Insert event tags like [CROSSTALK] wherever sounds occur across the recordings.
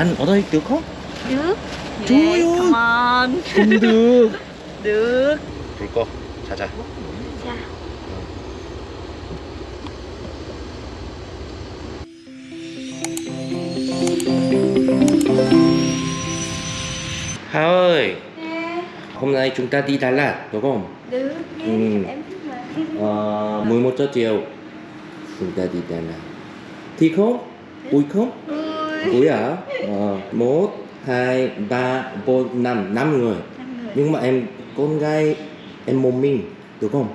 ăn ở đây được không? Được Trời Yeah, ơi. Come on Không được. [LAUGHS] Được 불 꺼. 자자. Dạ. Hà ơi, Nè, hôm nay chúng ta đi Đà Lạt đúng không? Được nha Ừ. Em thích mà Ờ, 11 giờ chiều chúng ta đi Đà Lạt. Thích không? Vui không? Vui Úi à? Ờ, 1, 2, 3, 4, năm 5 người. 5 người. Nhưng mà em con gái em một mình, được không?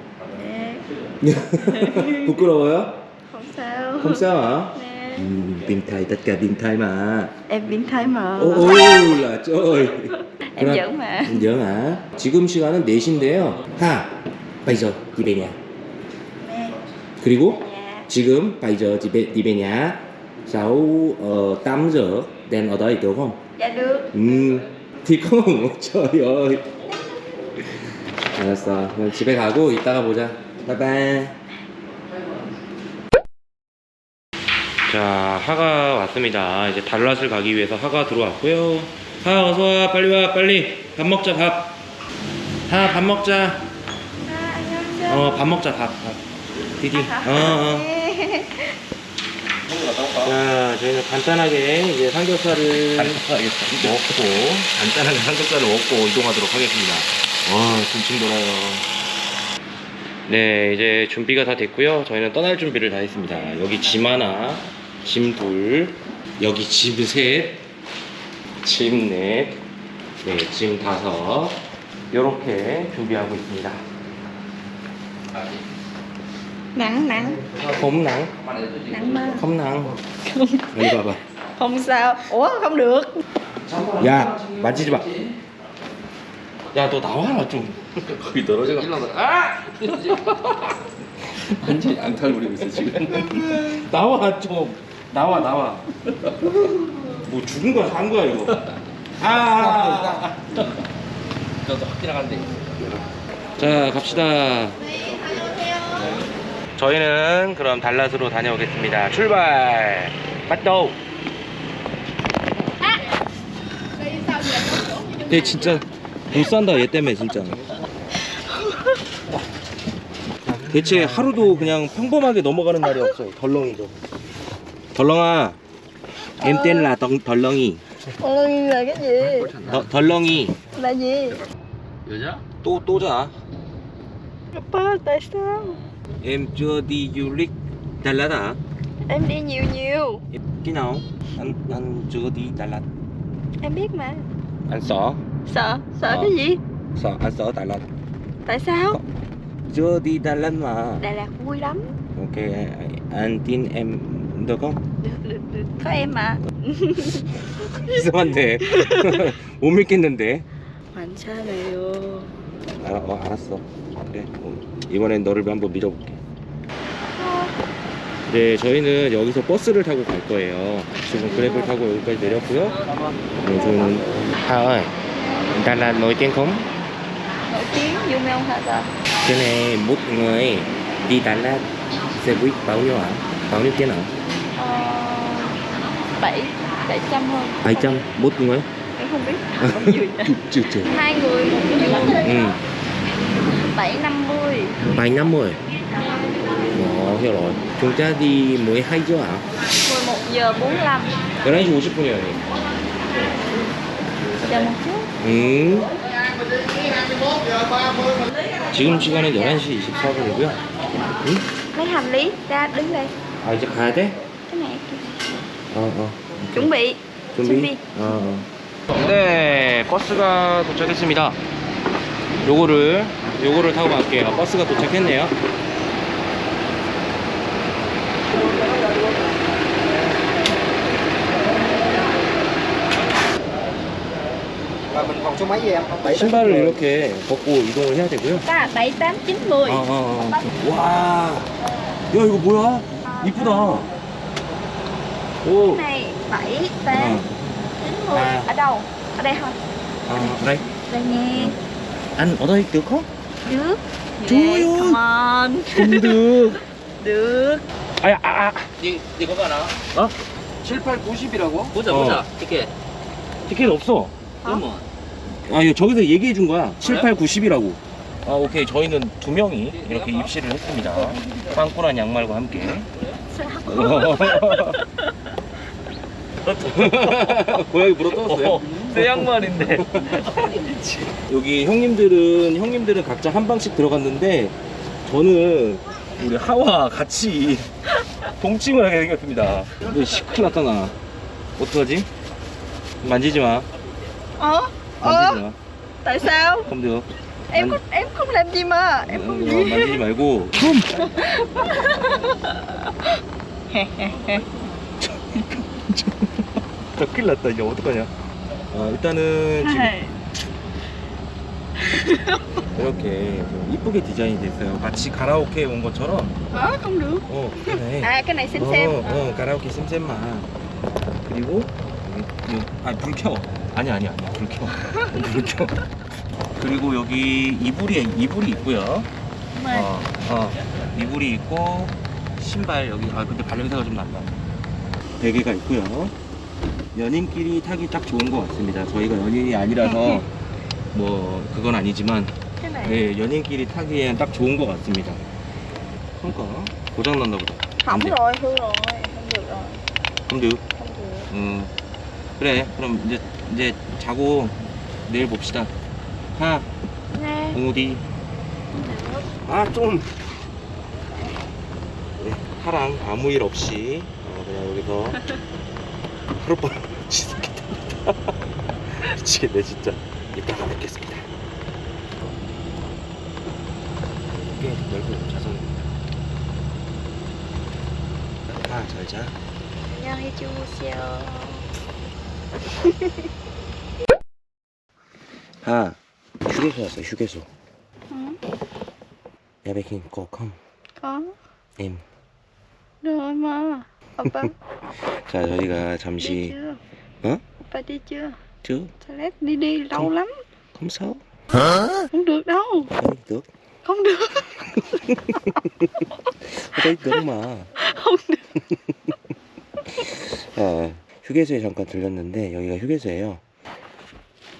Dạ. [LAUGHS] 부끄러워요? Không sao. Không sao hả? Dạ. Ừ, biến thái, tất cả biến thái mà. Em biến thái mà. Ô, ô là trời. [LAUGHS] em giỡn mà. Em giỡn hả? 지금 시간은 4시인데요. 하. Bây giờ, đi về nhà. 네. 그리고 네. 지금 바이저 집에 니베냐 6 uh, 8 giờ đem ở đây được không? Dạ được. 음, 디컴 어쩌요? 알았어. 그럼 집에 가고 이따가 보자. 바이바이. 자, 하가 왔습니다. 이제 달랏을 가기 위해서 하가 들어왔고요. 하 어서 와. 빨리 와. 빨리. 밥 먹자. 밥. 하, 밥 먹자. 아, 안녕하세요. 어, 밥 먹자. 밥. 밥. 디디. 아, 어, 어. 네. 네. 자, 저희는 간단하게 이제 삼겹살을 간단하게 먹고, 간단하게 삼겹살을 먹고 이동하도록 하겠습니다. 와, 군침 돌아요. 네, 이제 준비가 다 됐고요. 저희는 떠날 준비를 다 했습니다. 여기 짐 하나, 짐 둘, 여기 짐 셋, 짐 넷, 네, 짐 다섯. 이렇게 준비하고 있습니다. Nặng nặng không nắng, Nặng mà không nắng. 여기 봐봐. Không sao Ủa không được 야, 만지지 마. 야, 너 나와라 좀. 거기 떨어져가. 아! 완전히 앙탈 부리고 있어 지금. 나와 좀. 나와 나와. 뭐 죽은 거야, 산 거야 이거. 아. 저도 확 지나간대. 자 갑시다 저희는 그럼 달랏으로 다녀오겠습니다. 출발! 맞도 얘 진짜 못 산다 얘 때문에 진짜. 대체 하루도 그냥 평범하게 넘어가는 날이 없어요 덜렁이도. 덜렁아 덜- 덜렁이 gì 더- 덜렁이. gì 여자? 또 또자. tại sao em chưa đi du lịch Đà Lạt à Em đi nhiều nhiều khi nào anh anh chưa đi Đà Lạt Em biết mà anh sợ Sợ Sợ Ờ. cái gì sợ anh sợ Đà Lạt Tại sao chưa đi Đà Lạt mà Đà Lạt vui lắm ok anh tin em được không Được được được Có em mà 이상한데 못 믿겠는데 괜찮아요 아, 어, 알았어 그래 어, 이번엔 너를 한번 믿어볼게 네 저희는 여기서 버스를 타고 갈 거예요 지금 그랩을 타고 여기까지 내렸고요 네, 저희는 아 Đà Lạt nổi tiếng không? Nổi tiếng vô mê không hả ta Cái này một người đi Đà Lạt xe buýt bao nhiêu hả? Bao nhiêu tiền hả? Ờ Bảy Bảy trăm hơn 700 một người? Em không biết [LAUGHS] Bao nhiêu vậy Chưa chưa Hai người một người Ừ, Bảy năm mươi 750 Ồ, Rồi Chúng ta đi 12 giờ hả? 11 giờ 45 11시 50분이요 Chờ một chút 음. 지금 시간은 11시 24분이고요 응? Lấy hành lý ra đứng đây 아 이제 가야 돼? Cái này. 어 어. Chuẩn bị 준비? 준비. 어, 어. 네, 버스가 도착했습니다. 요거를 요거를 타고 갈게요. 버스가 도착했네요. 신발을 이렇게 벗고 이동을 해야 되고요. Ta 7, 8, 9, 10 어, 어, 어. 와, 야 이거 뭐야? 이쁘다. 오, này 7, 8, 어, 9, 10 À. Ở đâu? Ở đây thôi 아, đây. Đây nha ăn ở đây được không? Được Trời Yeah, ơi. Come on không được. Được 아야, 아, 아. 니, 니 거가 나? 어? 7, 8, 90이라고? 보자 어. 보자 티켓 티켓 없어. 그러면 아, 이거 저기서 얘기해 준 거야. 7, 8, 90이라고. 아, 오케이. 저희는 두 명이 이렇게 입실을 했습니다. 빵꾸란 양말과 함께. [LAUGHS] 고양이 물어 뜯었어요? 새 양말인데 [LAUGHS] 여기 형님들은 형님들은 각자 한 방씩 들어갔는데 저는 우리 하와 같이 동침을 하게 생겼습니다. 너 시큰 났다 나. 어떡하지? 만지지 마. Ủa? Ủa? 마. Tại sao? không được. Em có, em không làm gì mà Em 어, không 어, gì 만지지 말고. 좀. 저 큰일 났다. 이제 어떡하냐. 어, 일단은 지금 이렇게 좀 이쁘게 디자인이 됐어요. 마치 가라오케에 온 것처럼. Ờ không được 어. À cái này xem 어, 어, 가라오케 쌤쌤만. 그리고 여기, 여기 아, 불 켜. 아니 아니 아니. 불 켜. 그리고 여기 이불이 이불이 있고요. 어, 어. 이불이 있고 신발 여기 아 근데 발냄새가 좀 난다. 베개가 있고요. 연인끼리 타기 딱 좋은 것 같습니다. 저희가 연인이 아니라서 뭐 그건 아니지만 네, 연인끼리 타기엔 딱 좋은 것 같습니다. 그러니까 고장 났나 보다. 안 돼. 그럼 돼. Không được 음, 그래. 그럼 이제 이제 자고 내일 봅시다. 하, Nè 공우디. 아, 좀. 네, 하랑 아무 일 없이 어, 그냥 여기서 [LAUGHS] 하룻밤 [LAUGHS] 지새겠답니다. [LAUGHS] 미치겠네 진짜. 이따가 뵙겠습니다. 꽤 넓은 자석입니다. 아, 잘 자. 안녕히 주무세요 [LAUGHS] 아, 휴게소 왔어, 휴게소. Ừ 야베킨 꼭 컴. Có 임. Rồi mà Oppa [LAUGHS] 자, 저희가 đi 잠시 chưa? Hả? Oppa đi chưa? 쭉 Toilet đi đi lâu lắm không sao. Không được đâu Ở đây được. Không được ở [LAUGHS] đây được mà. Không 휴게소에 잠깐 들렸는데 여기가 휴게소예요.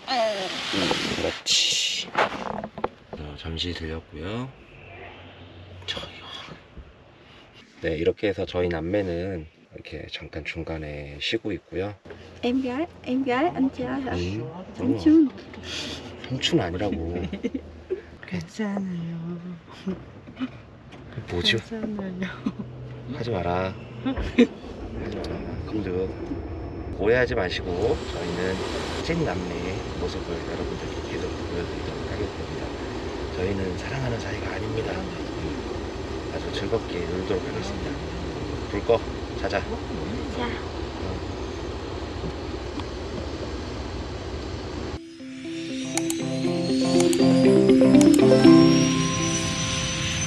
음, 그렇지. 어, 잠시 들렸고요. 저기요. 네, 이렇게 해서 저희 남매는 이렇게 잠깐 중간에 쉬고 있고요. Em gái Em gái anh trai hả? 음, Anh Trương 삼촌 아니라고. [LAUGHS] 괜찮아요 뭐죠? 괜찮아요 하지 마라. 하지 마라. 금득. 오해하지 마시고 저희는 찐 남매의 모습을 여러분들께 계속 보여드리도록 하겠습니다. 저희는 사랑하는 사이가 아닙니다. 음, 아주 즐겁게 놀도록 하겠습니다. 불 꺼. 자자. Dạ 어,